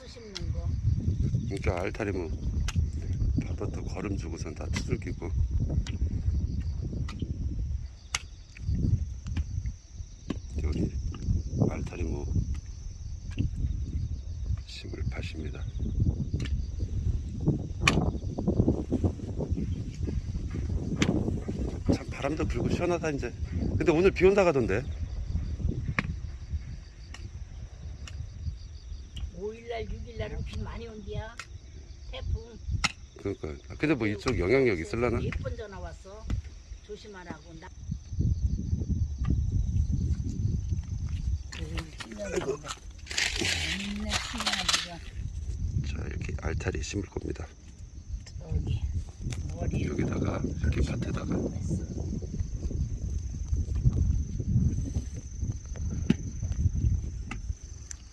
가스 심는 거. 그러니까 알타리 뭐 바부터 걸음 주고선 다 두들기고 여기 알타리 뭐 심을 파십니다. 참 바람도 불고 시원하다 이제. 근데 오늘 비 온다 가던데. 5일날 6일날은 비 많이 온디야. 태풍. 그러니까 근데 뭐 이쪽 영향력 있을라나? 예쁜 전화 왔어. 조심하라고. 나. 자 이렇게 알타리 심을 겁니다. 여기다가 이렇게 밭에다가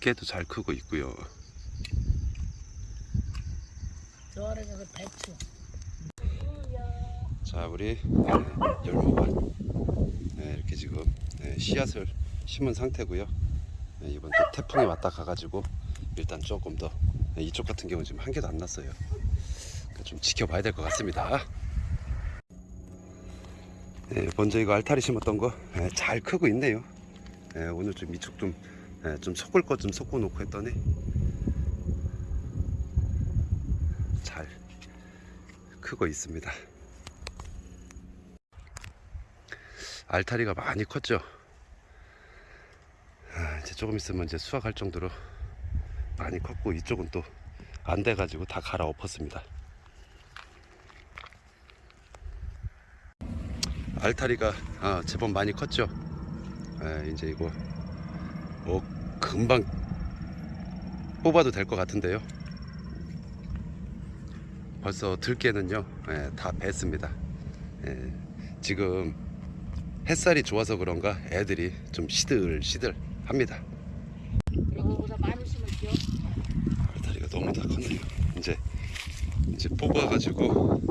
깨도 잘 크고 있고요. 저래가 그 배추. 자 우리 네, 열무밭 네, 이렇게 지금 네, 씨앗을 심은 상태고요. 네, 이번 또 태풍이 왔다 가가지고 일단 조금 더 네, 이쪽 같은 경우 지금 한 개도 안 났어요. 그러니까 좀 지켜봐야 될 것 같습니다. 네, 먼저 이거 알타리 심었던 거 잘 크고 있네요. 네, 오늘 좀 이쪽 좀, 네, 좀 섞을 것 좀 섞어 놓고 했더니 잘 크고 있습니다. 알타리가 많이 컸죠. 아, 이제 조금 있으면 이제 수확할 정도로 많이 컸고 이쪽은 또 안 돼 가지고 다 갈아 엎었습니다. 알타리가 아, 제법 많이 컸죠. 아, 이제 이거 뭐 금방 뽑아도 될 것 같은데요. 벌써 들깨는요 예, 다 뱄습니다. 예, 지금 햇살이 좋아서 그런가 애들이 좀 시들시들 합니다. 알타리가 너무 다 컸네요. 이제 이제 뽑아가지고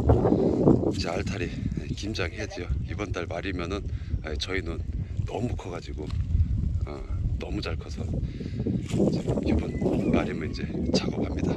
이제 알타리 김장해야죠. 이번 달 말이면은 아, 저희는 너무 커가지고 어, 너무 잘 커서 지금 이번 말이면 이제 작업합니다.